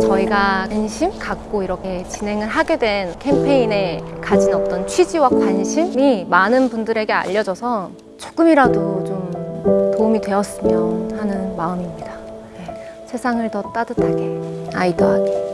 저희가 관심 갖고 이렇게 진행을 하게 된 캠페인에 가진 어떤 취지와 관심이 많은 분들에게 알려져서 조금이라도 좀 도움이 되었으면 하는 마음입니다. 네. 세상을 더 따뜻하게, 아이더하게.